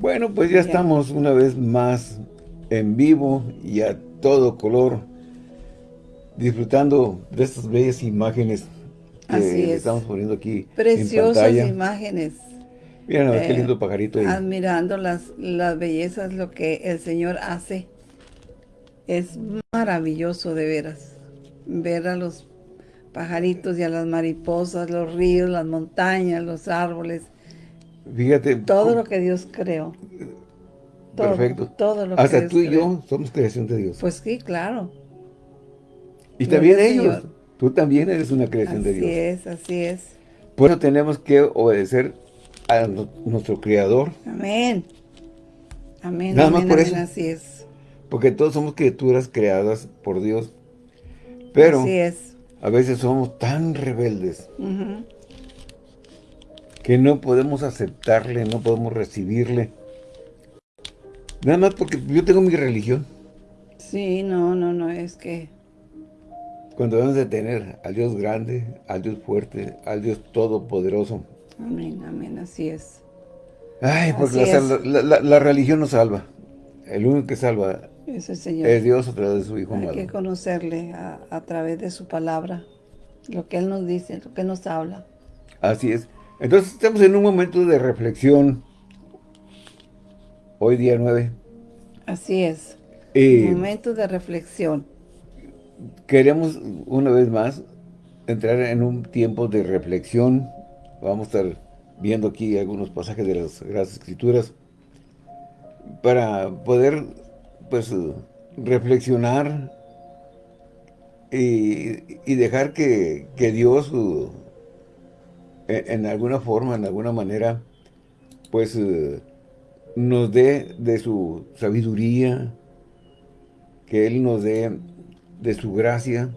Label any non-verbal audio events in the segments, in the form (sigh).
Bueno, pues ya, estamos una vez más en vivo y a todo color, disfrutando de estas bellas imágenes que estamos poniendo aquí Preciosas imágenes. Miren, qué lindo eh, pajarito ahí. Admirando las, las bellezas, lo que el Señor hace. Es maravilloso de veras. Ver a los pajaritos y a las mariposas, los ríos, las montañas, los árboles Fíjate. Todo lo que Dios creó. Perfecto. Todo lo Hasta tú y yo somos creación de Dios. Pues sí, claro. Y también ellos. Tú también eres una creación de Dios. Así es, así es. Por eso tenemos que obedecer a nuestro Creador. Amén. Amén. Nada más por eso. Así es. Porque todos somos criaturas creadas por Dios. Pero así es. a veces somos tan rebeldes que no podemos aceptarle, no podemos recibirle. Nada más porque yo tengo mi religión. Sí, no, no, no, es que... Cuando debemos de tener al Dios grande, al Dios fuerte, al Dios todopoderoso. Amén, amén, así es. Ay, porque la, religión no salva. El único que salva es, el Señor. es Dios a través de su Hijo Hay que conocerle a, a través de su palabra, lo que Él nos dice, lo que Él nos habla. Así es. Entonces estamos en un momento de reflexión. Hoy día 9. Así es. Un momento de reflexión. Queremos una vez más entrar en un tiempo de reflexión. Vamos a estar viendo aquí algunos pasajes de las Gracias Escrituras para poder pues reflexionar y, dejar que, que Dios en alguna forma, en alguna manera, pues eh, nos dé de su sabiduría, que Él nos dé de su gracia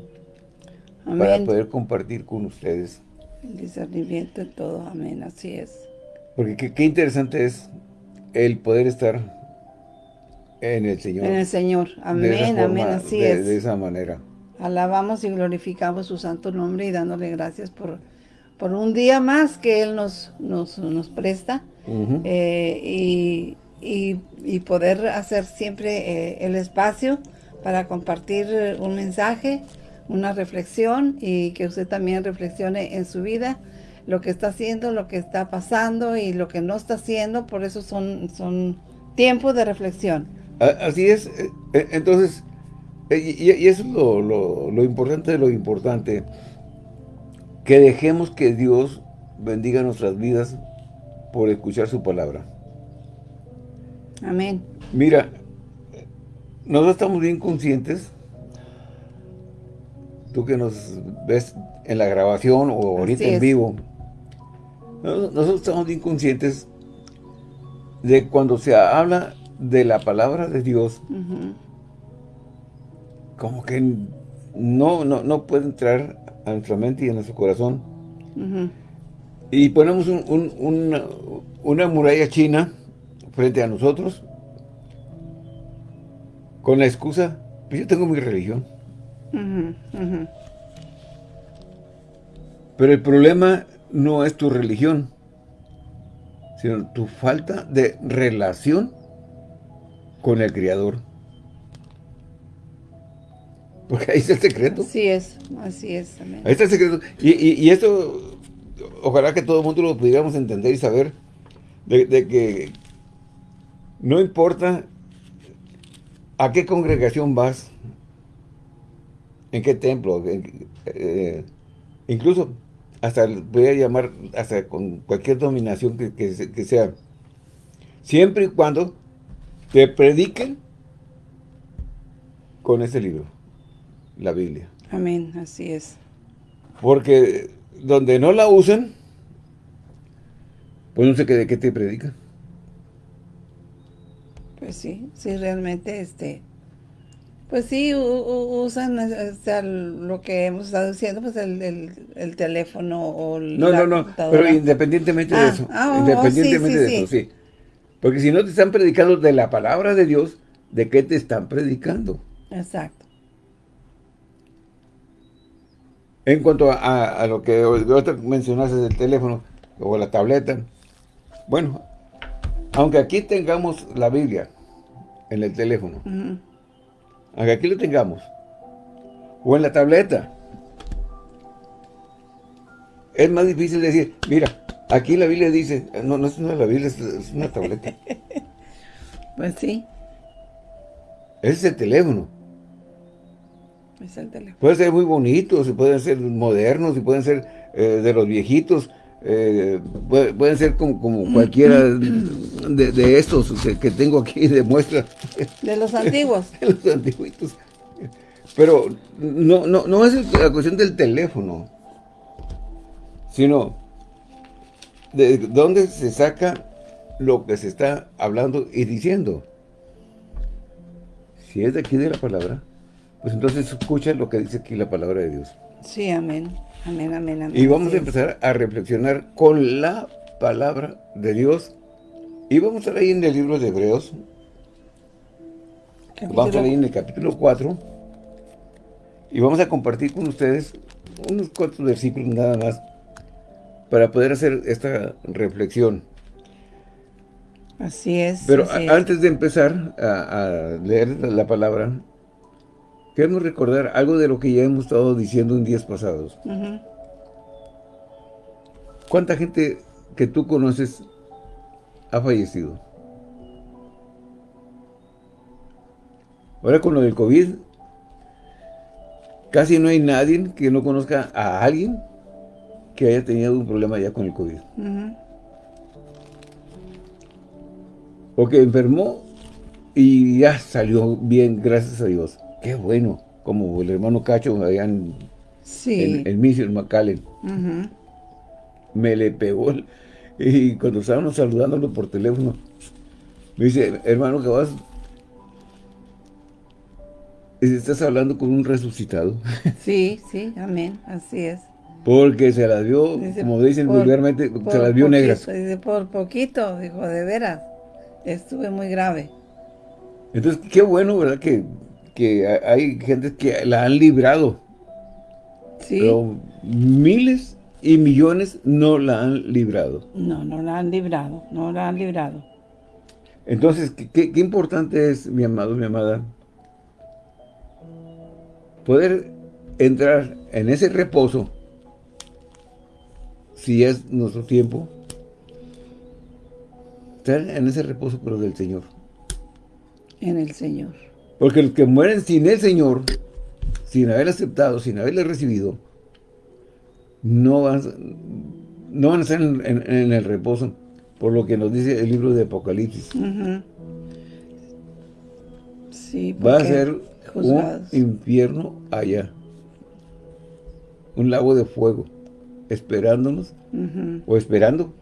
para poder compartir con ustedes. El discernimiento de todo, amén, así es. Porque qué, interesante es el poder estar en el Señor. En el Señor, amén, amén, así es. De esa manera. Alabamos y glorificamos su santo nombre y dándole gracias por por un día más que Él nos, nos, presta eh, y, poder hacer siempre eh, el espacio para compartir un mensaje, una reflexión y que usted también reflexione en su vida lo que está haciendo, lo que está pasando y lo que no está haciendo, por eso son, son tiempos de reflexión. Así es, eh, entonces, y, eso es lo, lo importante de lo importante, que dejemos que Dios bendiga nuestras vidas por escuchar su palabra. Amén. Mira, nosotros estamos bien conscientes, tú que nos ves en la grabación o ahorita en vivo, nosotros estamos bien conscientes de cuando se habla de la palabra de Dios, como que no, no, no puede entrar a nuestra mente y a nuestro corazón. Y ponemos una, muralla china frente a nosotros con la excusa, pues yo tengo mi religión. Pero el problema no es tu religión, sino tu falta de relación con el Creador. Porque ahí está el secreto. Así es, así es. Ahí está el secreto. Y, esto, ojalá que todo el mundo lo pudiéramos entender y saber de, que no importa a qué congregación vas, en qué templo, eh, incluso hasta voy a llamar hasta con cualquier dominación que, que sea, siempre y cuando te prediquen con ese libro la Biblia. Amén, así es. Porque donde no la usen, pues no sé qué, de qué te predican. Pues sí, sí, realmente, este, pues sí, usan lo que hemos estado diciendo, pues el, teléfono o No, no, no, pero independientemente de ah, eso, ah, oh, independientemente de eso, sí. Porque si no te están predicando de la palabra de Dios, ¿de qué te están predicando? Exacto. En cuanto a, lo que mencionaste del teléfono o la tableta, bueno, aunque aquí tengamos la Biblia en el teléfono, aunque aquí lo tengamos, o en la tableta, es más difícil decir, mira, aquí la Biblia dice, no, no es una la Biblia, es una tableta. (laughs) pues sí. Ese es el teléfono. Es el teléfono. Puede ser muy bonito, pueden ser modernos, y pueden ser eh, de los viejitos, eh, pueden ser como, cualquiera de, estos que, tengo aquí de muestra. De los antiguos. (laughs) de los antiguitos. Pero no, no, no es la cuestión del teléfono, sino de dónde se saca lo que se está hablando y diciendo. Si es de aquí de la palabra, pues entonces escucha lo que dice aquí la palabra de Dios. Sí, amén. Amén, amén, amén. Y vamos a empezar a reflexionar con la palabra de Dios. Y vamos a estar ahí en el libro de Hebreos. Vamos a leer en el capítulo 4. Y vamos a compartir con ustedes unos cuantos versículos nada más para poder hacer esta reflexión. Así es. Pero antes de empezar a, leer la palabra, queremos recordar algo de lo que ya hemos estado diciendo en días pasados. ¿Cuánta gente que tú conoces ha fallecido? Ahora con lo del COVID, casi no hay nadie que no conozca a alguien que haya tenido un problema ya con el COVID. O que enfermó y ya salió bien, gracias a Dios. Qué bueno, como el hermano Cacho allá en, sí. en, Mission McAllen. Me le pegó, y cuando estábamos saludándolo por teléfono, me dice, hermano, ¿qué vas? Estás hablando con un resucitado. (laughs) Sí, sí, amén, así es. Porque se las vio, como dicen vulgarmente, se las vio negras. Dice, por poquito, dijo, de veras, estuve muy grave. Entonces, qué bueno, ¿verdad? Que, que hay gente que la han librado. Sí. Pero miles y millones no la han librado. No, no la han librado, no la han librado. Entonces, qué, qué importante es, mi amado, mi amada, poder entrar en ese reposo, si es nuestro tiempo, estar en ese reposo, pero del Señor. En el Señor. Porque los que mueren sin el Señor, sin haber aceptado, sin haberle recibido, no van, no van a estar en, el reposo, por lo que nos dice el libro de Apocalipsis. sí, Va a ser un infierno allá. Un lago de fuego, esperándonos, o esperando,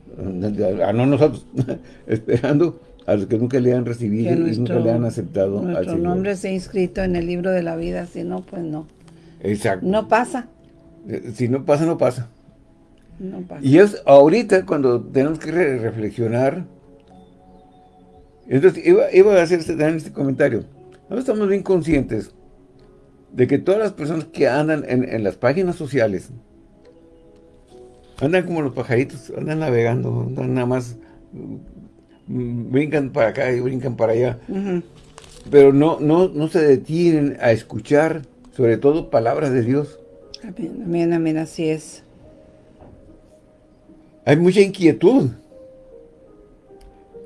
a no nosotros, (laughs) esperando a los que nunca le han recibido y nunca le han aceptado nuestro nombre se ha inscrito en el libro de la vida, si no, pues no. Exacto. No pasa. Eh, si no pasa, no pasa. No pasa. Y es ahorita cuando tenemos que reflexionar. Entonces, iba, iba a hacer este, este comentario. No estamos bien conscientes de que todas las personas que andan en, las páginas sociales andan como los pajaritos, andan navegando, andan nada más, brincan para acá y brincan para allá. Pero no, no, no se detienen a escuchar, sobre todo, palabras de Dios. Amén, amén, amén, así es. Hay mucha inquietud.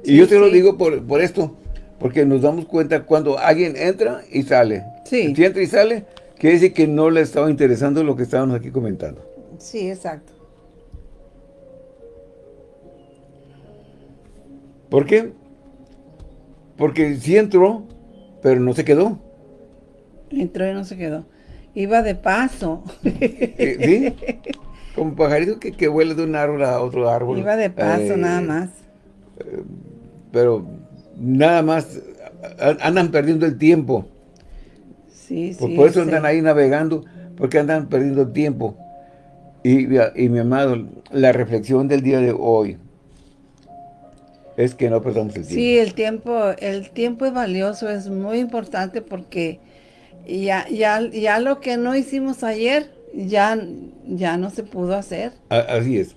y yo te lo digo por, por esto. Porque nos damos cuenta cuando alguien entra y sale. Sí. Si entra y sale, quiere decir que no le estaba interesando lo que estábamos aquí comentando. Sí, exacto. ¿Por qué? Porque sí entró, pero no se quedó. Entró y no se quedó. Iba de paso. ¿Sí? Como pajarito que, que vuela de un árbol a otro árbol. Iba de paso, nada eh, más. Eh, pero nada más andan perdiendo el tiempo. Sí, sí. Por, eso andan ahí navegando, porque andan perdiendo el tiempo. Y, mi amado, la reflexión del día de hoy es que no perdamos el tiempo. Sí, el tiempo, el tiempo es valioso, es muy importante porque ya, ya, ya lo que no hicimos ayer, ya, ya no se pudo hacer. Así es.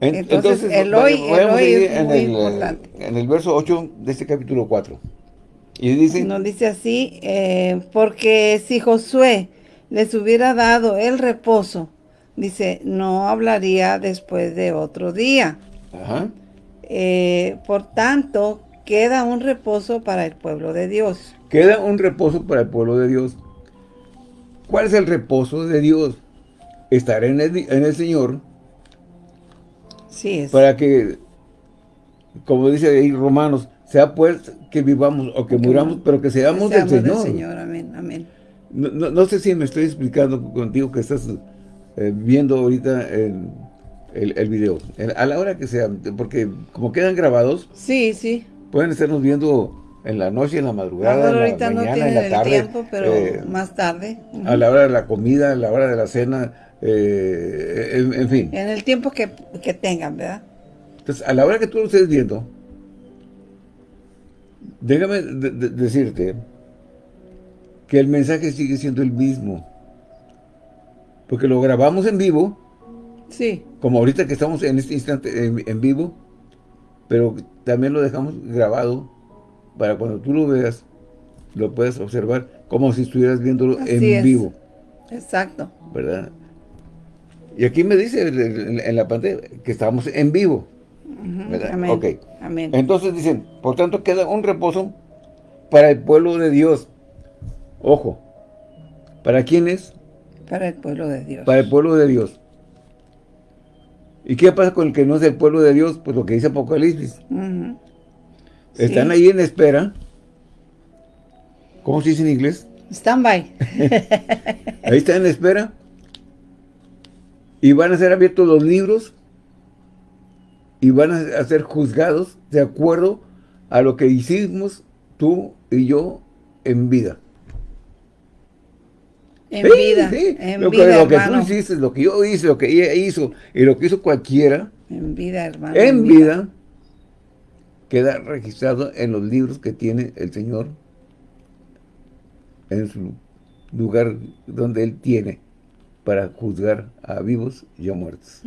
Entonces, el hoy, el hoy es en muy el, importante. En el verso 8 de este capítulo 4. Y dice... Nos dice así, eh, porque si Josué les hubiera dado el reposo, dice, no hablaría después de otro día. Ajá. Eh, por tanto, queda un reposo para el pueblo de Dios. Queda un reposo para el pueblo de Dios. ¿Cuál es el reposo de Dios? Estar en el, en el Señor. Sí, es. Para que, como dice ahí Romanos, sea pues que vivamos o que, muramos, pero que seamos, que seamos del Señor. Del Señor. Amén, amén. No, no, no, sé si me estoy explicando contigo que estás eh, viendo ahorita el, el, el, video. A la hora que sea, porque como quedan grabados. Sí, sí. Pueden estarnos viendo en la noche, en la madrugada, en la ahorita mañana, no en la tarde. tiempo, pero eh, más tarde. Uh -huh. A la hora de la comida, a la hora de la cena, eh, en, en, fin. En el tiempo que, que, tengan, ¿verdad? Entonces, a la hora que tú lo estés viendo, déjame de, de, decirte que el mensaje sigue siendo el mismo. Porque lo grabamos en vivo. Sí. Como ahorita que estamos en este instante en, en vivo. Pero también lo dejamos grabado para cuando tú lo veas, lo puedas observar como si estuvieras viéndolo Así en es. vivo. Exacto. ¿Verdad? Y aquí me dice en la pantalla que estamos en vivo. Uh -huh. ¿verdad? Amén. Amén. Entonces dicen, por tanto queda un reposo para el pueblo de Dios. Ojo. ¿Para quién es? Para el pueblo de Dios. Para el pueblo de Dios. ¿Y qué pasa con el que no es el pueblo de Dios? Pues lo que dice Apocalipsis. Uh -huh. Están ahí en espera. ¿Cómo se dice en inglés? Stand by. (laughs) Ahí están en espera. Y van a ser abiertos los libros. Y van a ser juzgados de acuerdo a lo que hicimos tú y yo en vida. En Sí, vida. sí. En lo, que, vida, lo que hermano. tú hiciste, lo que yo hice, lo que ella hizo y lo que hizo cualquiera En vida, hermano. en vida queda registrado en los libros que tiene el Señor en su lugar donde Él tiene para juzgar a vivos y a muertos.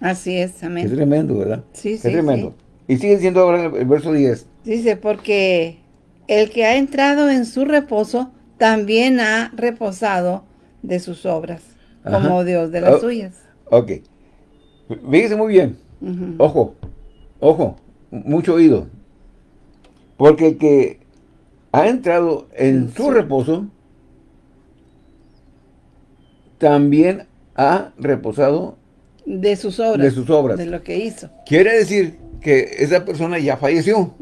Así es, Es amén. tremendo, ¿verdad? Sí, es sí, tremendo. Y sigue diciendo ahora el verso 10. Dice, porque el que ha entrado en su reposo también ha reposado de sus obras, Ajá. como Dios de las Oh. suyas. Ok. Fíjese muy bien. Ojo, ojo, mucho oído. Porque el que ha entrado en su reposo, también ha reposado De sus obras. de sus obras. De lo que hizo. Quiere decir que esa persona ya falleció.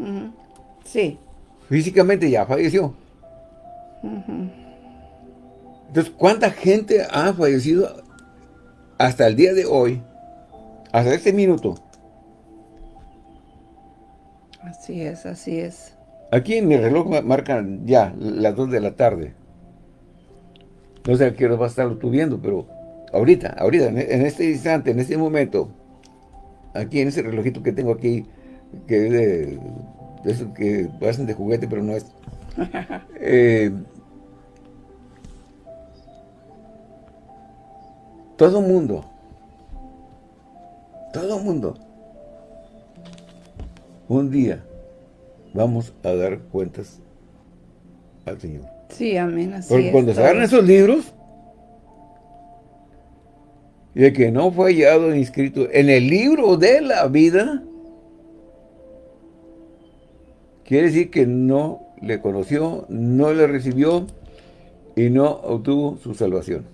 Sí. Físicamente ya falleció. Entonces, ¿cuánta gente ha fallecido hasta el día de hoy? Hasta este minuto. Así es, así es. Aquí en mi reloj ma- marcan ya las 2 de la tarde. No sé a qué hora vas a estarlo tú viendo, pero ahorita, ahorita, en en este instante, en este momento, aquí en ese relojito que tengo aquí, que es de, de esos que parecen de juguete, pero no es. (laughs) eh, todo mundo, todo mundo, un día vamos a dar cuentas al Señor. Sí, amén, así Porque es. cuando se agarran esos libros, y el que no fue hallado inscrito en el libro de la vida, quiere decir que no le conoció, no le recibió y no obtuvo su salvación.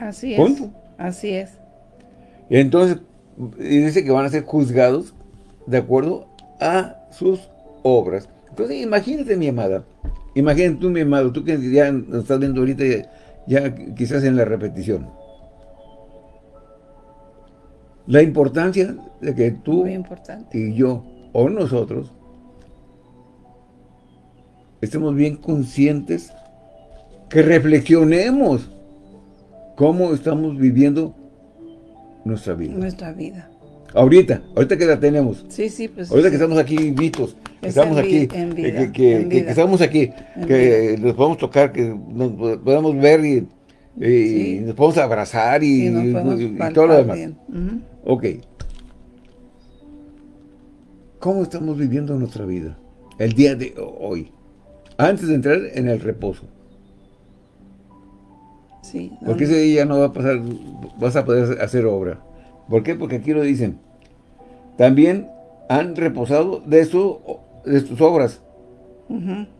Así es. Punto. Así es. Entonces, y dice que van a ser juzgados de acuerdo a sus obras. Entonces, imagínate, mi amada, imagínate tú, mi amado, tú que ya nos estás viendo ahorita, ya, quizás en la repetición. La importancia de que tú y yo, o nosotros, estemos bien conscientes, que reflexionemos cómo estamos viviendo nuestra vida. Nuestra vida. Ahorita, ahorita que la tenemos. Sí, sí, pues. Ahorita sí. que estamos aquí vistos, que Es estamos aquí, en que- vida, que, que- en que- vida. que estamos aquí, En que nos podemos tocar, que nos podamos ver y, Y nos podemos abrazar y, todo lo demás. Ok. ¿Cómo estamos viviendo nuestra vida? El día de hoy. Antes de entrar en el reposo. Sí. Porque ese día no va a pasar, vas a poder hacer obra. ¿Por qué? Porque aquí lo dicen. También han reposado de, su, de sus obras.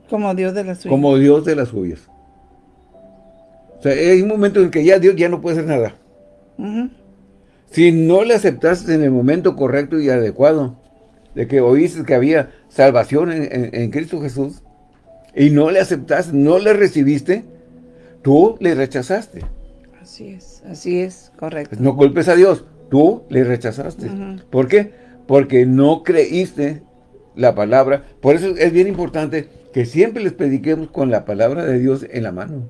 Como Dios de las suyas. Como Dios de las suyas. O sea, hay un momento en que ya Dios ya no puede hacer nada. Si no le aceptaste en el momento correcto y adecuado, de que oíste que había salvación en, Cristo Jesús, y no le aceptaste, no le recibiste, tú le rechazaste. Así es, así es, correcto. No culpes a Dios, tú le rechazaste. ¿Por qué? Porque no creíste la palabra. Por eso es bien importante que siempre les prediquemos con la palabra de Dios en la mano.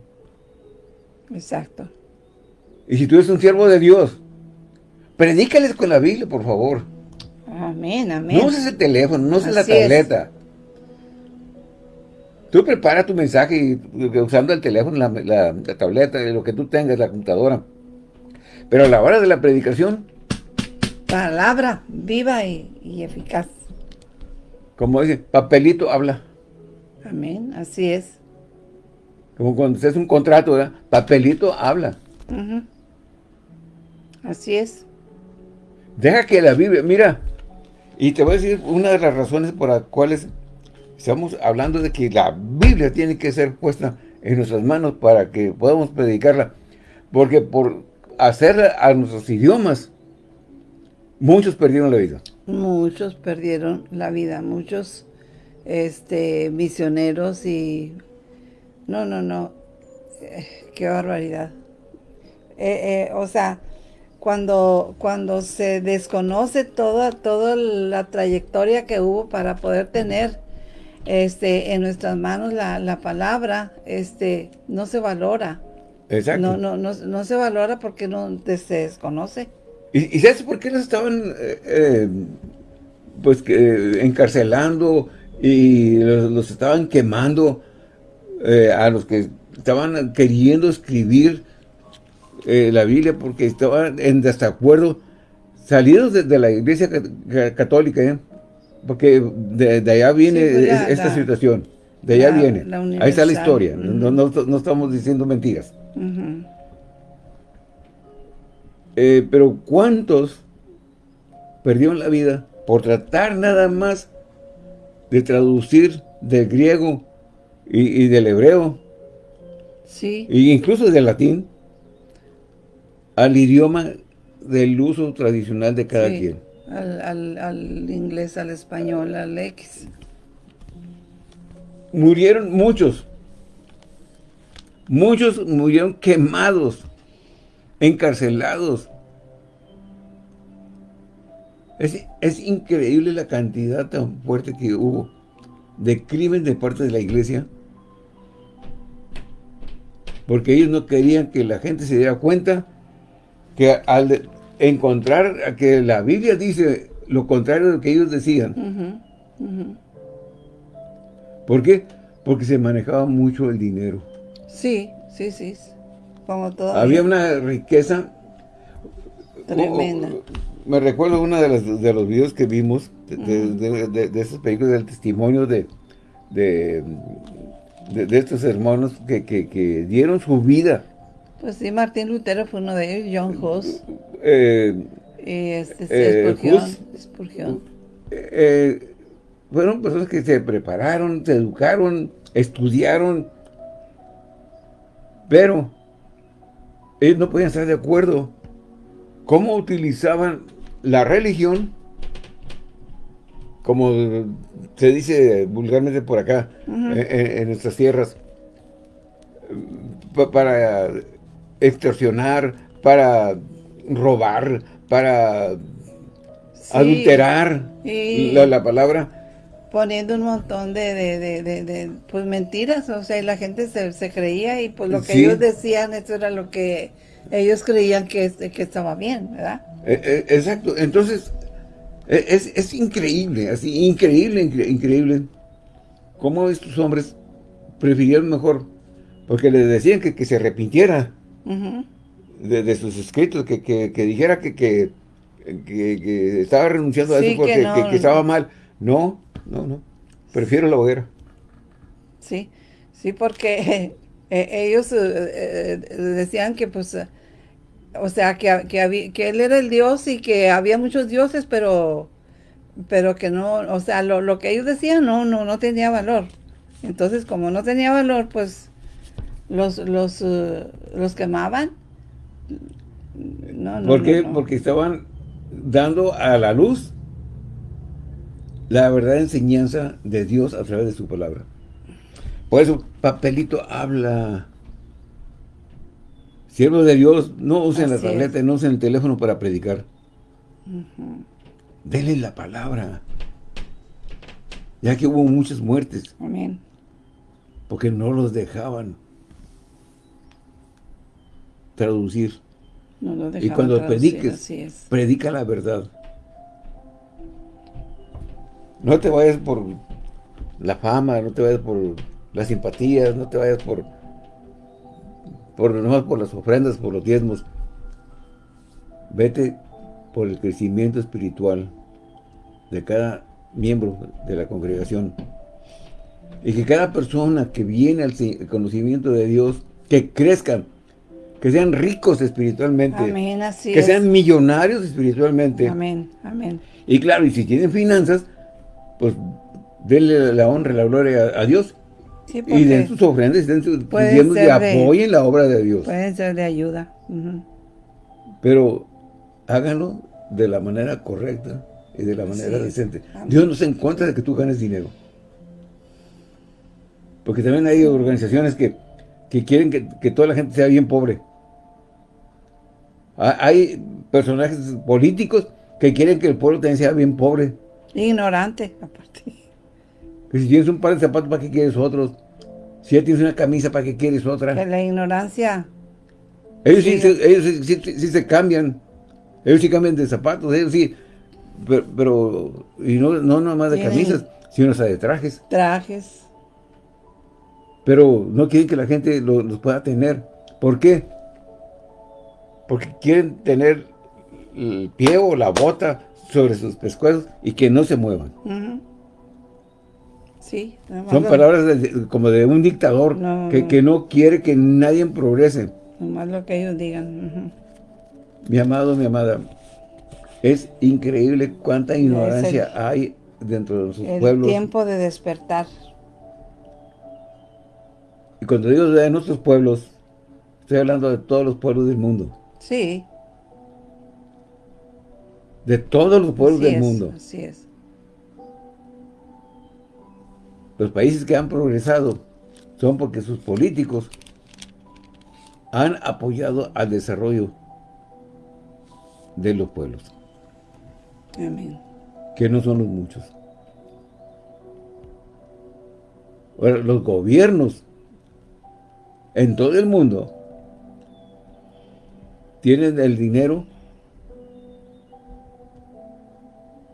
Exacto. Y si tú eres un siervo de Dios, predícales con la Biblia, por favor. Amén, amén. No uses el teléfono, no uses la tableta. Tú prepara tu mensaje usando el teléfono, la, la, tableta, lo que tú tengas, la computadora. Pero a la hora de la predicación... Palabra viva y, eficaz. Como dice, papelito habla. Amén, así es. Como cuando se hace un contrato, ¿verdad? Papelito habla. Así es. Deja que la Biblia, mira, y te voy a decir una de las razones por las cuales estamos hablando de que la Biblia tiene que ser puesta en nuestras manos para que podamos predicarla. Porque por hacerla a nuestros idiomas, muchos perdieron la vida. Muchos perdieron la vida, muchos este, misioneros y no, no, no. Eh, qué barbaridad. Eh, eh, o sea, cuando, cuando se desconoce toda, toda la trayectoria que hubo para poder tener este, en nuestras manos la, palabra, este, no se valora. Exacto. No, no, no, no se valora porque no se desconoce. ¿Y, sabes por qué los estaban pues encarcelando y los, estaban quemando? Eh, a los que estaban queriendo escribir eh, la Biblia porque estaban en desacuerdo, salidos de, la iglesia católica, ¿eh? Porque de, allá viene pues esta situación, de allá viene, ahí está la historia, no, no, estamos diciendo mentiras. pero ¿cuántos perdieron la vida por tratar nada más de traducir del griego y, del hebreo. Sí. E incluso del latín al idioma del uso tradicional de cada quien. Al, al, inglés, al español, al X. Murieron muchos. Muchos murieron quemados, encarcelados. Es, es increíble la cantidad tan fuerte que hubo de crimen de parte de la iglesia porque ellos no querían que la gente se diera cuenta que al encontrar que la Biblia dice lo contrario de lo que ellos decían. ¿Por qué? Porque se manejaba mucho el dinero. Sí, sí, sí. Como todo. Había una riqueza. Tremenda. me recuerdo uno de los, de los videos que vimos de, esos películas del testimonio de, de, estos hermanos que, dieron su vida. Pues sí, Martín Lutero fue uno de ellos, John Huss. Eh, y este, eh, Spurgeon. Eh, fueron personas que se prepararon, se educaron, estudiaron, pero ellos no podían estar de acuerdo cómo utilizaban la religión como se dice vulgarmente por acá, en, nuestras tierras, para extorsionar, para robar, para adulterar la, palabra. Poniendo un montón de, pues mentiras, o sea, la gente se, creía y pues lo que ellos decían, eso era lo que ellos creían que, que estaba bien, ¿verdad? E, e, exacto, entonces es, es increíble, así, increíble, increíble, cómo estos hombres prefirieron mejor, porque le decían que, que se arrepintiera de, sus escritos, que, dijera que, que, estaba renunciando a eso porque que, estaba mal. No, no, no. Prefiero la hoguera. Sí, sí, porque (laughs) eh, ellos eh, eh, decían que pues, o sea, que, que, que él era el Dios y que había muchos dioses, pero pero que no, o sea, lo, lo que ellos decían no, no, no tenía valor. Entonces, como no tenía valor, pues los, los, los quemaban no, ¿Por qué? Porque estaban dando a la luz la verdadera enseñanza de Dios a través de su palabra. Por eso, papelito habla. Siervos de Dios, no usen la tableta, no usen el teléfono para predicar. Denle la palabra. Ya que hubo muchas muertes. Amén. Porque no los dejaban traducir. y cuando prediques, predica la verdad. No te vayas por la fama, no te vayas por las simpatías, no te vayas por por nomás por las ofrendas, por los diezmos. Vete por el crecimiento espiritual de cada miembro de la congregación. Y que cada persona que viene al conocimiento de Dios, que crezcan que sean ricos espiritualmente. Amén, así Que sean millonarios espiritualmente. Amén, amén. Y claro, y si tienen finanzas, pues denle la honra y la gloria a, Dios. y den sus ofrendas, den sus y apoyen la obra de Dios. Pueden ser de ayuda. Pero háganlo de la manera correcta y de la manera decente. Dios no se encuentra de que tú ganes dinero. Porque también hay organizaciones que que quieren que, toda la gente sea bien pobre. Hay personajes políticos que quieren que el pueblo también sea bien pobre. Ignorante, aparte. Que si tienes un par de zapatos, ¿para qué quieres otros? Si ya tienes una camisa, ¿para qué quieres otra? Que la ignorancia. Ellos, sí, sí, se cambian. Ellos sí cambian de zapatos, ellos sí. Pero, y no, no nomás de camisas, sino hasta de trajes. Trajes pero no quieren que la gente los pueda tener. ¿Por qué? Porque quieren tener el pie o la bota sobre sus pescuezos y que no se muevan. Sí. Son palabras como de un dictador que, no quiere que nadie progrese. Nomás lo que ellos digan. Mi amado, mi amada, es increíble cuánta ignorancia hay dentro de sus pueblos. El tiempo de despertar. Y cuando digo de nuestros pueblos, estoy hablando de todos los pueblos del mundo. Sí. De todos los pueblos del mundo. Así es. Los países que han progresado son porque sus políticos han apoyado al desarrollo de los pueblos. Amén. Que no son los muchos. Ahora, los gobiernos en todo el mundo tienen el dinero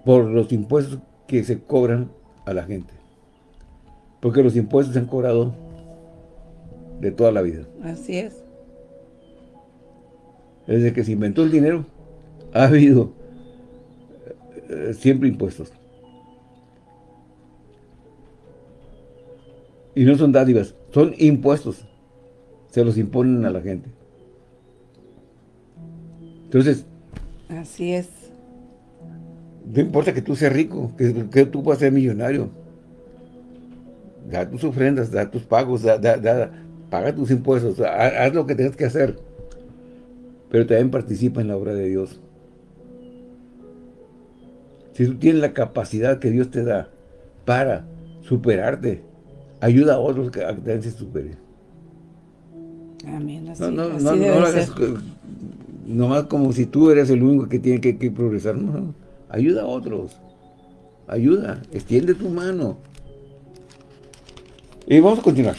por los impuestos que se cobran a la gente. Porque los impuestos se han cobrado de toda la vida. Así es. Desde que se inventó el dinero, ha habido eh, siempre impuestos. Y no son dádivas, son impuestos se los imponen a la gente. Entonces... Así es. No importa que tú seas rico, que, tú puedas ser millonario. Da tus ofrendas, da tus pagos, da, paga tus impuestos, haz, lo que tengas que hacer. Pero también participa en la obra de Dios. Si tú tienes la capacidad que Dios te da para superarte, ayuda a otros a que también se superen. Amén. no, no, no, no lo hagas nomás como si tú eres el único que tiene que, progresar. No, ayuda a otros. Ayuda, extiende tu mano. Y vamos a continuar.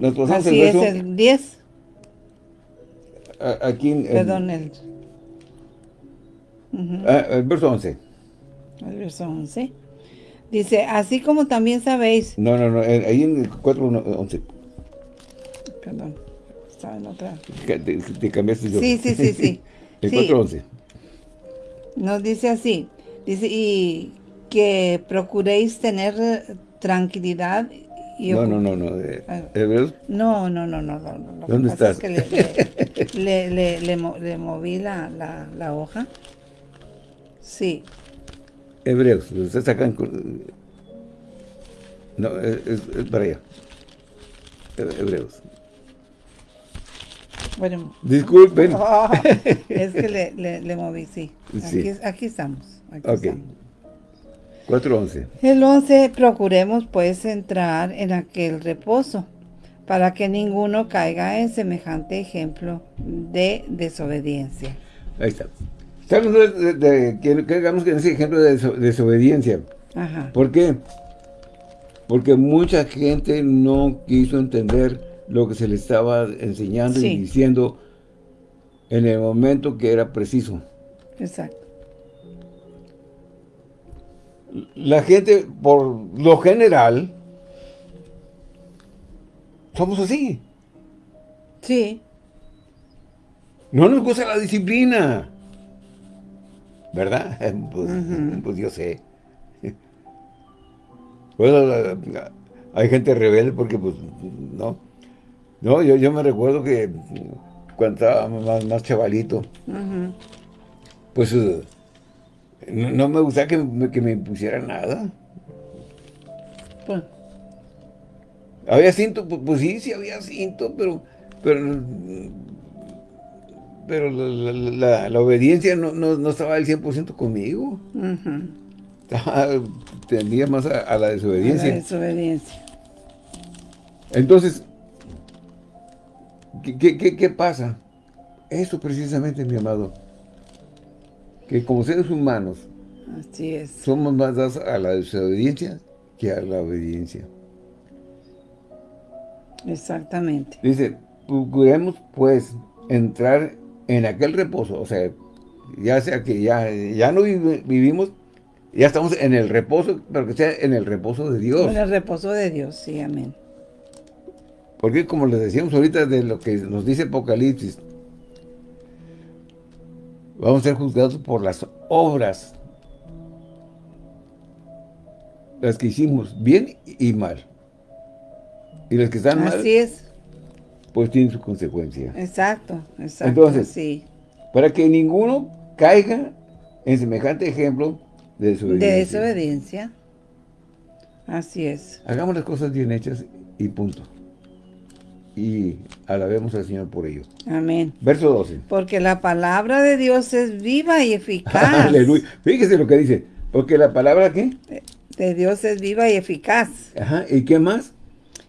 Nos Así el es, el 10. Aquí en, Perdón, el... Ah, el verso 11. El verso 11. Dice, así como también sabéis... No, no, no, ahí en el 4, 11 perdón. estaba en otra. Te, te cambiaste yo. Sí, sí, sí, sí. (laughs) el Sí. 4.11. Nos dice así, dice, y que procuréis tener tranquilidad y No, no, no, no. eh, Ah. Hebreos, No, no, no, no, no, ¿Dónde estás? es que (laughs) le, le, le- le mo- le moví la, la, hoja. Sí, Hebreos. Ustedes sacan... No, es, para allá. He- Hebreos. Bueno. Disculpen. (laughs) Ah, es que le, le, le moví, sí. Sí. Aquí, aquí estamos. aquí Ok. estamos. 4.11. El 11, procuremos pues entrar en aquel reposo, para que ninguno caiga en semejante ejemplo de desobediencia. Ahí está. Hablando de, de- que, en ese ejemplo de deso- desobediencia. Ajá. ¿Por qué? Porque mucha gente no quiso entender lo que se le estaba enseñando Sí. y diciendo en el momento que era preciso. Exacto. La gente, por lo general, somos así. Sí, No nos gusta la disciplina. ¿Verdad? (laughs) Pues, pues yo sé. (laughs) Bueno, hay gente rebelde porque, pues, no. No, yo, yo me recuerdo que cuando estaba más, más chavalito, pues, eh, no, no me gustaba que me, que me impusieran nada. pues, ¿Había cinto? Pues, pues sí, sí había cinto, pero... Pero, pero la, la- la- la obediencia no, no, no estaba al 100% conmigo. Estaba- tendía más a, a la La desobediencia. desobediencia. Entonces, ¿qué, qué, qué- qué pasa? Eso precisamente, mi amado. Que como seres humanos Así es. somos más dados a la desobediencia que a la obediencia. Exactamente. Dice, procuremos pues entrar en aquel reposo, o sea, ya sea que ya, ya no vivi- vivimos, ya estamos en el reposo, pero que sea en el reposo de Dios. Con el reposo de Dios, sí, amén. Porque como les decíamos ahorita de lo que nos dice Apocalipsis, vamos a ser juzgados por las obras, las que hicimos, bien y mal. Y las que están mal, Así es. pues tienen su consecuencia. Exacto, exacto. Entonces, sí. Para que ninguno caiga en semejante ejemplo de De desobediencia. desobediencia. Así es. Hagamos las cosas bien hechas y punto. Y alabemos al Señor por ello. Amén. Verso 12. Porque la palabra de Dios es viva y eficaz. (laughs) Aleluya. Fíjese lo que dice. Porque la palabra, ¿qué? De Dios es viva y eficaz. Ajá. ¿Y qué más?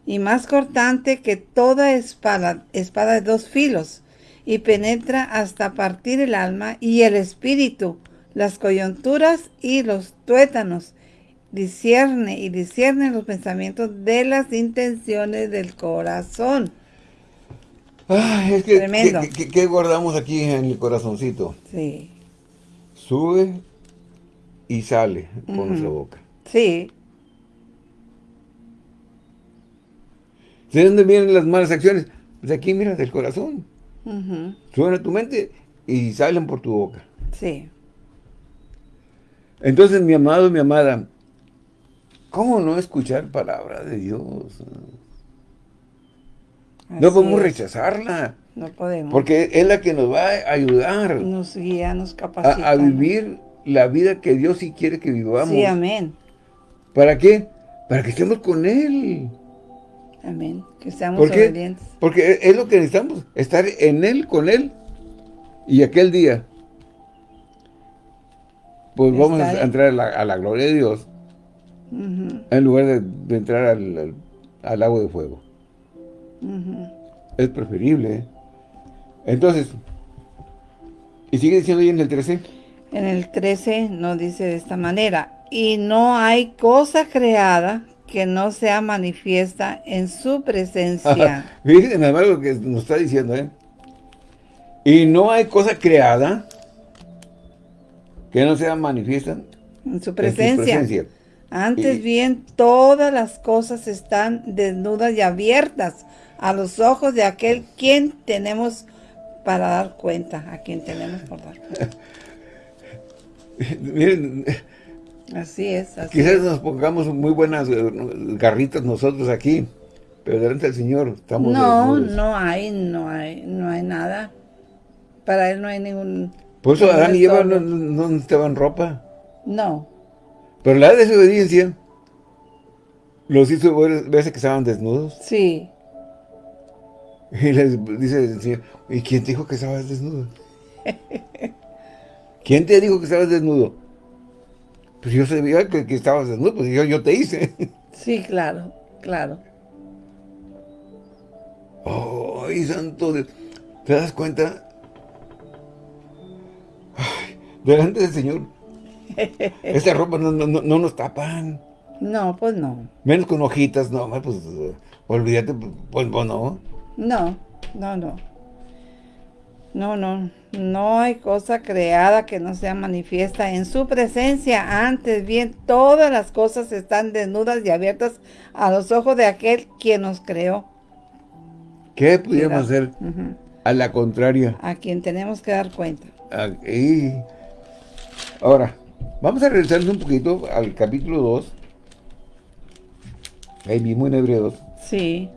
Y más cortante que toda espada, espada de dos filos. Y penetra hasta partir el alma y el espíritu, las coyunturas y los tuétanos. Discierne y discierne los pensamientos de las intenciones del corazón. Ay, es que, Tremendo. ¿qué, qué- qué guardamos aquí en el corazoncito? Sí. Sube y sale por Ujú. nuestra boca. Sí, ¿De dónde vienen las malas acciones? Pues aquí, mira, del corazón. ujú, Suben a tu mente y salen por tu boca. sí. Entonces, mi amado, mi amada, ¿cómo no escuchar palabra de Dios? No podemos es. rechazarla, No podemos. porque es la que nos va a ayudar nos guía, nos capacita. a, a vivir la vida que Dios sí quiere que vivamos. Sí, amén. ¿Para qué? Para que estemos con Él. Amén. Que seamos ¿Por obedientes. Porque es lo que necesitamos, estar en Él, con Él. Y aquel día, pues vamos a en- entrar a la, a la gloria de Dios, En lugar de, de entrar al, al, al lago de fuego. Es preferible. ¿eh? Entonces, y sigue diciendo ahí en el 13, En el 13 nos dice de esta manera, y no hay cosa creada que no sea manifiesta en su presencia. (laughs) fíjense nada más lo que nos está diciendo, ¿eh? Y no hay cosa creada que no sea manifiesta en su en su presencia. Antes Y- bien, todas las cosas están desnudas y abiertas a los ojos de aquel quien tenemos para dar cuenta, a quien tenemos por dar cuenta. (laughs) Miren, así es. Así quizás es. nos pongamos muy buenas eh, garritas nosotros aquí, pero delante del Señor estamos No, desnudos. no hay, no hay, no hay nada. Para él no hay ningún... Por eso Adán y Eva no, no- no necesitaban ropa. No, Pero la desobediencia los hizo ver- verse que estaban desnudos. sí. Y les dice el Señor, ¿y quién te dijo que estabas desnudo? (laughs) ¿Quién te dijo que estabas desnudo? Pues yo sabía que, que estabas desnudo, pues yo, yo te hice. (laughs) Sí, claro, claro. ¡Ay, santo! Dios! ¿Te das cuenta? Ay, delante del Señor, esta ropa no, no- no- no nos tapan. No, pues no. Menos con hojitas, no, pues olvídate, pues, pues, no. No, no, no. No, no. No hay cosa creada que no sea manifiesta en su presencia. Antes bien, todas las cosas están desnudas y abiertas a los ojos de aquel quien nos creó. ¿Qué pudiéramos hacer a la contraria? A quien tenemos que dar cuenta. Aquí. Ahora, vamos a regresarnos un poquito al capítulo 2. Ahí mismo en Hebreos. Sí,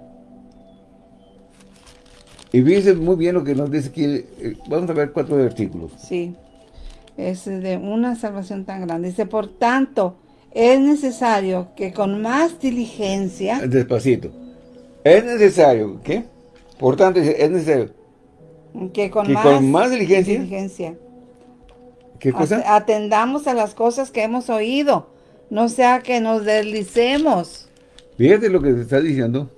Y fíjense muy bien lo que nos dice aquí. Vamos a ver cuatro versículos. sí. Es de una salvación tan grande. Dice, por tanto, es necesario que con más diligencia, Despacito. Es necesario, ¿qué? Por tanto, es necesario. que con, Que más, con más diligencia. diligencia ¿Qué cosa? At- Atendamos a las cosas que hemos oído, no sea que nos deslicemos. Fíjate lo que se está diciendo.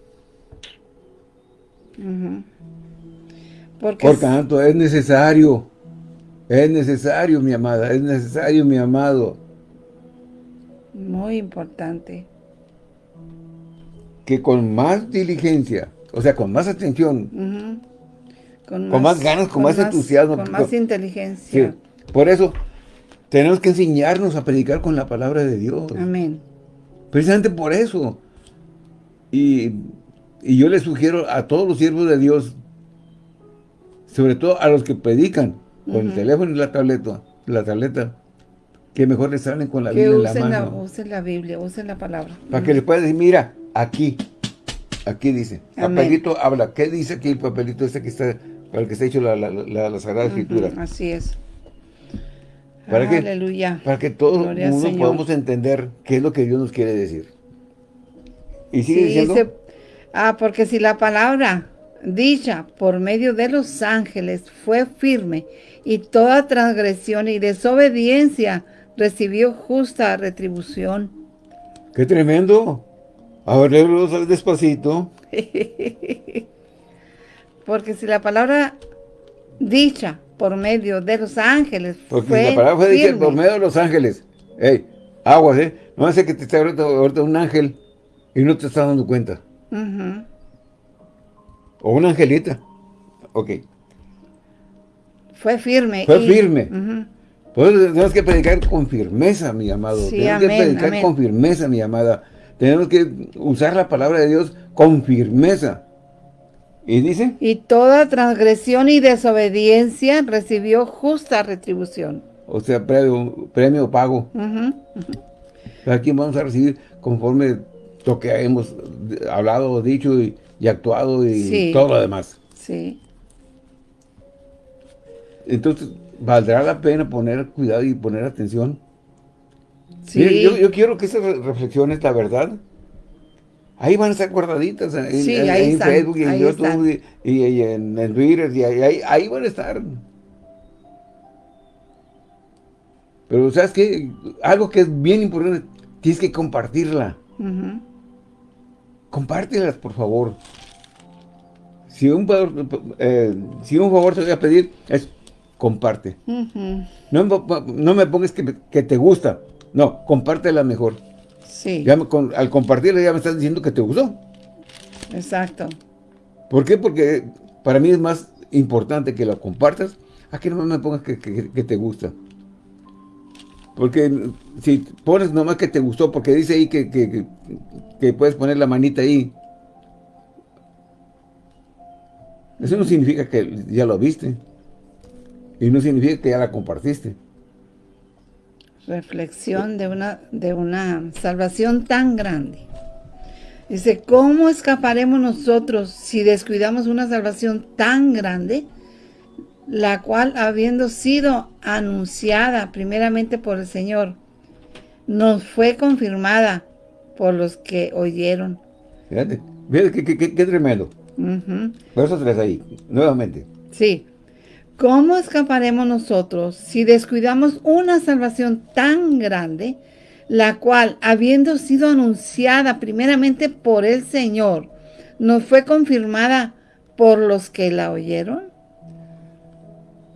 Porque Por tanto, es necesario. Es necesario, mi amada. Es necesario, mi amado. muy importante. Que con más diligencia, o sea, con más atención. Con más ganas, con más entusiasmo, Con más inteligencia. Por eso tenemos que enseñarnos a predicar con la palabra de Dios. Amén. Precisamente por eso. Y, y yo le sugiero a todos los siervos de Dios, sobre todo a los que predican con el teléfono y la tableta, la tableta, que mejor les salen con la Que Biblia en la usen la, mano. usen la Biblia, usen la palabra. Para que les pueda decir, mira, aquí, aquí dice, Amén. papelito habla. ¿Qué dice aquí el papelito este que está, para el que está hecho la, la, la- Sagrada Escritura? Así es. ¿Para? Aleluya. Para que todo Gloria el al mundo podamos entender qué es lo que Dios nos quiere decir. Y sigue Sí, diciendo, dice, ah, porque si la palabra dicha por medio de los ángeles fue firme y toda transgresión y desobediencia recibió justa retribución. ¡qué tremendo! A ver, léelo despacito. (laughs) Porque si la palabra dicha por medio de los ángeles Porque fue la palabra fue dicha firme, por medio de los ángeles. ¡Ey! Aguas, ¿eh? No hace que te esté ahorita, ahorita un ángel y no te estás dando cuenta. O una angelita. Ok. fue firme. Fue y- firme. Por eso tenemos que predicar con firmeza, mi amado. Sí, tenemos amén, que predicar amén. con firmeza, mi amada. Tenemos que usar la palabra de Dios con firmeza. Y dice, Y toda transgresión y desobediencia recibió justa retribución. o sea, premio, premio pago. Ujú. Aquí vamos a recibir conforme lo que hemos hablado, dicho y, y actuado y Sí. todo lo demás. Sí, Entonces, ¿valdrá la pena poner cuidado y poner atención? sí. Yo, yo quiero que re- reflexiones, la verdad, ahí van a estar guardaditas en, en- Sí, en- ahí en están, Facebook y en YouTube y, y- y en, en Twitter, y ahí, ahí- van a estar. Pero, ¿sabes qué? Algo que es bien importante, tienes que compartirla. Ujú. Compártelas, por favor. Si un, favor, eh, si un favor te voy a pedir, es comparte. No, me- no me pongas que, que te gusta. No, compártela mejor. Sí, Ya me- con- al compartirla ya me estás diciendo que te gustó. exacto. ¿Por qué? Porque para mí es más importante que lo compartas a que no me pongas que, que- que te gusta. Porque si pones nomás que te gustó, porque dice ahí que- que puedes poner la manita ahí. Eso no significa que ya lo viste. Y no significa que ya la compartiste. Reflexión de una, de una salvación tan grande. Dice, ¿cómo escaparemos nosotros si descuidamos una salvación tan grande? La cual, habiendo sido anunciada primeramente por el Señor, nos fue confirmada por los que oyeron. Fíjate, fíjate qué, tremendo. Verso 3 ahí, nuevamente. Sí. ¿Cómo escaparemos nosotros si descuidamos una salvación tan grande, la cual, habiendo sido anunciada primeramente por el Señor, nos fue confirmada por los que la oyeron?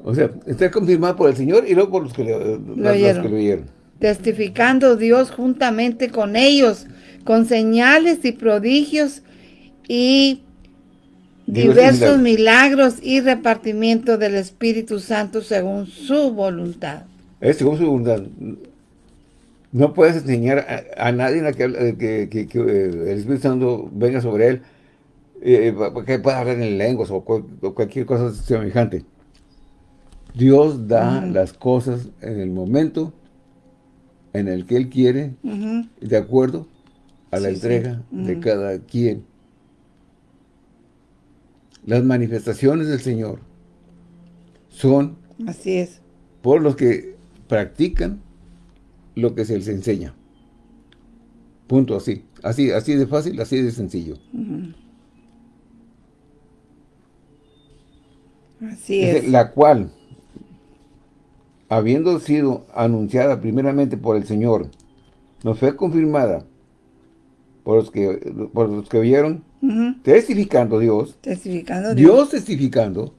O sea, está confirmada por el Señor y luego por los que, lo oyeron. Testificando Dios juntamente con ellos, con señales y prodigios y diversos milagros y repartimiento del Espíritu Santo según su voluntad. Es según su voluntad. No puedes enseñar a, nadie que, que, que, eh, el Espíritu Santo venga sobre él, eh, que pueda hablar en lenguas o, cualquier cosa semejante. Dios da las cosas en el momento en el que Él quiere, de acuerdo a la entrega de cada quien las manifestaciones del Señor son Así es. por los que practican lo que se les enseña. Punto así. Así, así de fácil, así de sencillo. Así es. La cual, habiendo sido anunciada primeramente por el Señor, nos fue confirmada por los que, por los que Testificando Dios. Testificando Dios. Dios testificando.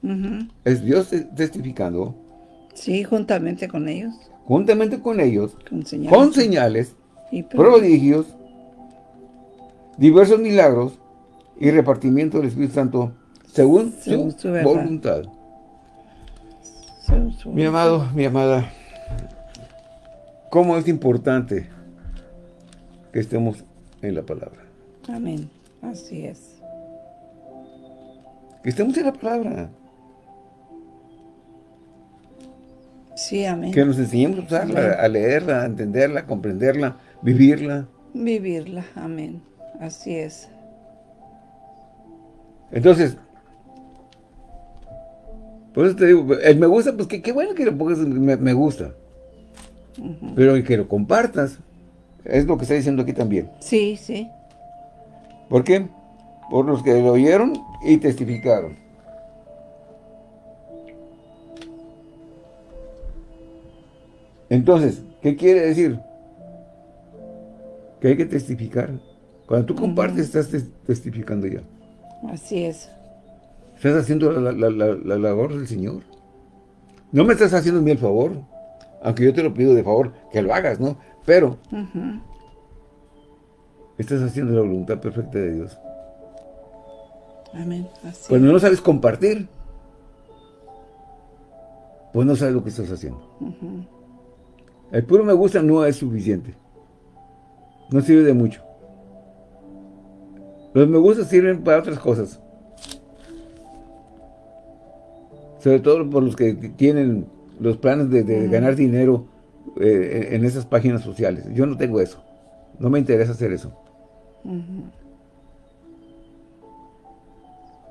Es Dios testificando. Sí, juntamente con ellos. Juntamente con ellos. Con señales. y prodigios. Diversos milagros. Y repartimiento del Espíritu Santo. Según, su, voluntad. mi amado, mi amada. ¿Cómo es importante que estemos en la palabra? Amén. Así es. Que estemos en la palabra. Sí, amén. Que nos enseñemos a usarla, a leerla, a entenderla, a comprenderla, vivirla. Vivirla, amén. Así es. Entonces, por eso te digo, el me gusta, pues qué bueno que lo pongas me, gusta. Pero que lo compartas, es lo que está diciendo aquí también. Sí, sí. ¿Por qué? Por los que lo oyeron y testificaron. Entonces, ¿qué quiere decir? Que hay que testificar. Cuando tú compartes, estás testificando ya. Así es. Estás haciendo la, labor del Señor. No me estás haciendo a mí el favor, aunque yo te lo pido de favor, que lo hagas, ¿no? Pero, estás haciendo la voluntad perfecta de Dios. Amén. Cuando no sabes compartir, pues no sabes lo que estás haciendo. El puro me gusta no es suficiente. No sirve de mucho. Los me gusta sirven para otras cosas. Sobre todo por los que tienen los planes de, ganar dinero eh, en esas páginas sociales. Yo no tengo eso. No me interesa hacer eso.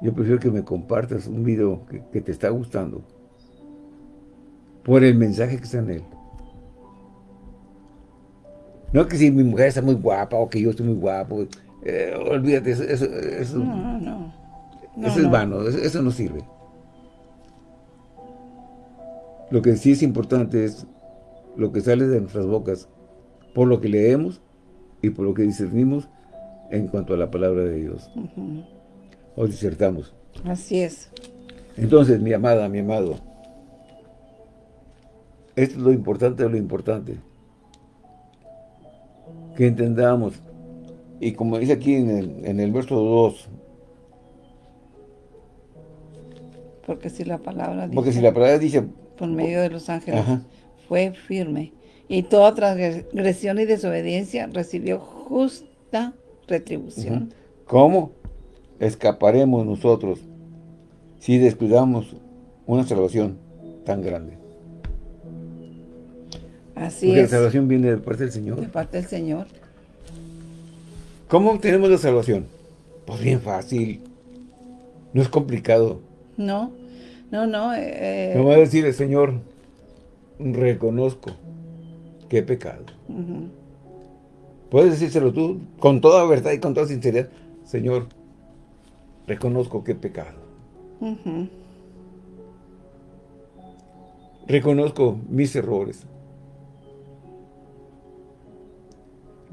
Yo prefiero que me compartas un video que, te está gustando por el mensaje que está en él. No que si mi mujer está muy guapa o que yo estoy muy guapo. Eh, olvídate, eso, eso, no, no. eso es vano, eso, no sirve. Lo que sí es importante es lo que sale de nuestras bocas, por lo que leemos y por lo que discernimos en cuanto a la palabra de Dios. O disertamos. Así es. Entonces, mi amada, mi amado, esto es lo importante de lo importante. Que entendamos, y como dice aquí en el, en el verso 2, porque si la palabra dice, porque si la palabra dice por medio de los ángeles fue firme y toda transgresión y desobediencia recibió justa retribución. ¿Cómo escaparemos nosotros si descuidamos una salvación tan grande. Así Porque es. la salvación viene de parte del Señor. De parte del Señor. ¿Cómo obtenemos la salvación? Pues bien fácil. No es complicado. No, no, no. eh, No va a decirle, Señor, reconozco que he pecado. ujú. Puedes decírselo tú con toda verdad y con toda sinceridad. Señor, reconozco que he pecado. Reconozco mis errores.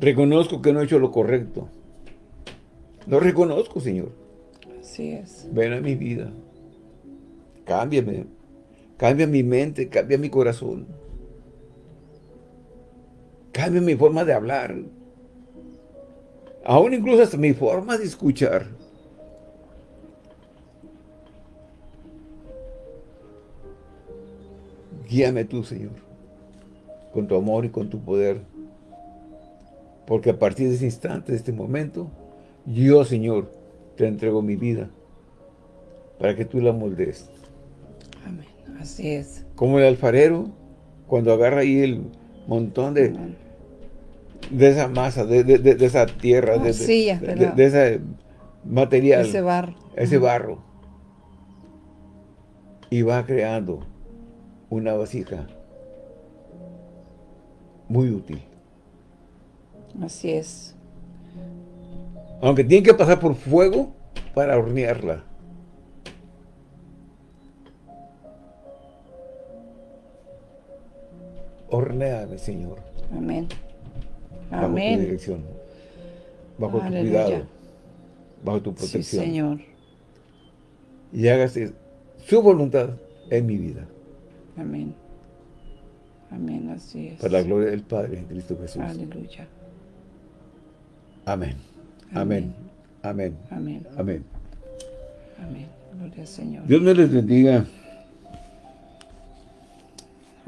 Reconozco que no he hecho lo correcto. Lo reconozco, Señor. Así es. Ven a mi vida. Cámbiame. Cambia mi mente, cambia mi corazón. Cambia mi forma de hablar. Aún incluso hasta mi forma de escuchar. Guíame tú, Señor, con tu amor y con tu poder. Porque a partir de ese instante, de este momento, yo, Señor, te entrego mi vida para que tú la moldees. Amén. Así es. Como el alfarero, cuando agarra ahí el montón de, Amén. De esa masa, de, de- de- esa tierra, de, ¿verdad? de ese material, Ese barro. ese barro, y va creando una vasija muy útil. Así es. Aunque tiene que pasar por fuego para hornearla. Horneame, Señor, Amén. Bajo tu Amén. dirección, bajo tu cuidado, bajo tu Sí, protección. Señor. y hágase su voluntad en mi vida, Amén. Amén. Así es. para la gloria del Padre en Cristo Jesús. Aleluya. Amén. Amén. Amén. Amén. Amén. Amén. Gloria al Señor. Dios me les bendiga.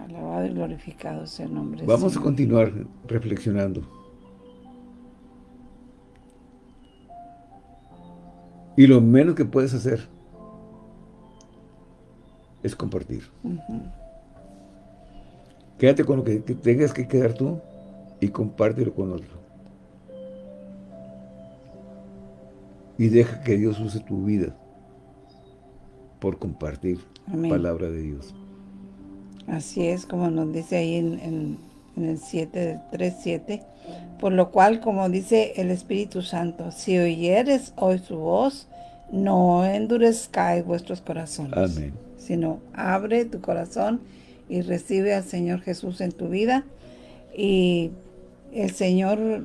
Alabado y glorificado sea el nombre del Vamos a continuar reflexionando. Y lo menos que puedes hacer es compartir. Quédate con lo que que tengas que quedar tú y compártelo con otro. Y deja que Dios use tu vida por compartir Amén. palabra de Dios. Así es, como nos dice ahí en, en- en el 7, 3, 7. Por lo cual, como dice el Espíritu Santo, si oyeres hoy su voz, no endurezcáis vuestros corazones. Amén. Sino abre tu corazón y recibe al Señor Jesús en tu vida. Y el Señor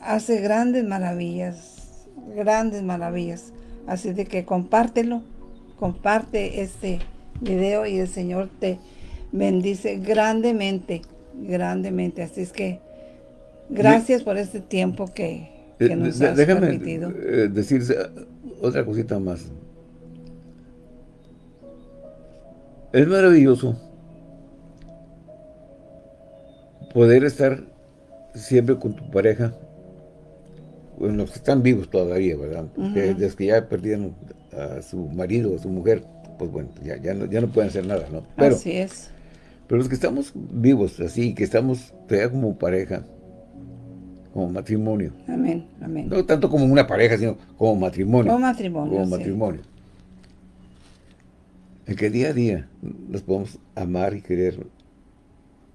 hace grandes maravillas, grandes maravillas. Así de que compártelo, comparte este video y el Señor te bendice grandemente, grandemente. Así es que gracias por este tiempo que, que Eh, nos de- has déjame permitido. eh, decir otra cosita más. Es maravilloso poder estar siempre con tu pareja, bueno, los que están vivos todavía, ¿verdad? Ujú. desde que ya perdieron a su marido o a su mujer, pues bueno, ya, ya, no, ya no pueden hacer nada, ¿no? Pero, Así es. Pero los que estamos vivos, así, que estamos todavía como pareja, como matrimonio, Amén, amén. no tanto como una pareja, sino como matrimonio. Como matrimonio, Como sí. matrimonio. En que día a día nos podemos amar y querer.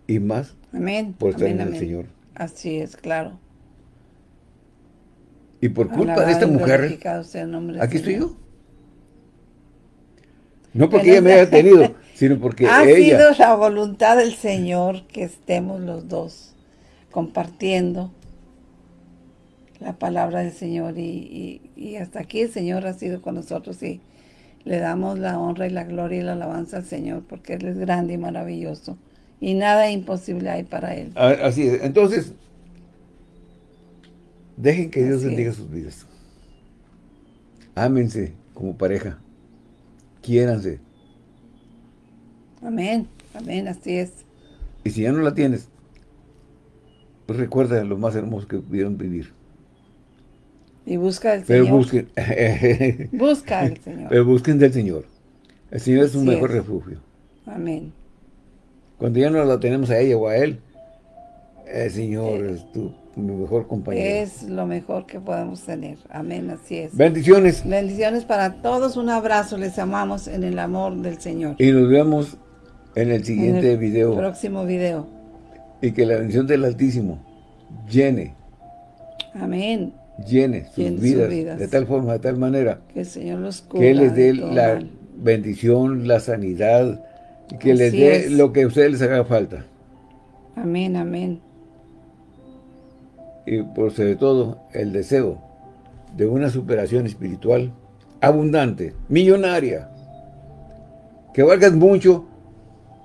Y más Amén. por estar amén, en el amén. Señor. Así es, claro. Y por culpa Alabado de esta mujer, aquí estoy yo. No porque ella me haya tenido, (laughs) sino porque Ha ella... sido la voluntad del Señor que estemos los dos compartiendo la palabra del Señor y, y- y hasta aquí el Señor ha sido con nosotros y le damos la honra y la gloria y la alabanza al Señor porque Él es grande y maravilloso y nada imposible hay para Él. Ah, Así es. Entonces, dejen que Dios Así bendiga es. sus vidas. Ámense como pareja. Quiéranse. Amén, amén, así es. Y si ya no la tienes, pues recuerda lo más hermoso que pudieron vivir. Y busca al Pero Señor. busquen. (laughs) Busca al Señor. Pero busquen del Señor. El Señor es un Así mejor es. refugio. Amén. Cuando ya no lo tenemos a ella o a él, el Señor es tu mi mejor compañero. Es lo mejor que podemos tener. Amén, así es. Bendiciones. Bendiciones para todos. Un abrazo. Les amamos en el amor del Señor. Y nos vemos en el siguiente En el video. Próximo video. Y que la bendición del Altísimo llene, Amén. llene sus, Llene sus vidas, de tal forma, de tal manera, Que el Señor los cubra. que les dé la mal. bendición, la sanidad, que les dé es. lo que a ustedes les haga falta. Amén, amén. Y por sobre todo, el deseo de una superación espiritual abundante, millonaria, que valgas mucho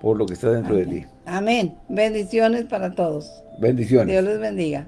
por lo que está dentro de ti. Amén. Bendiciones para todos. Bendiciones. Dios les bendiga.